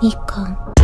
みかん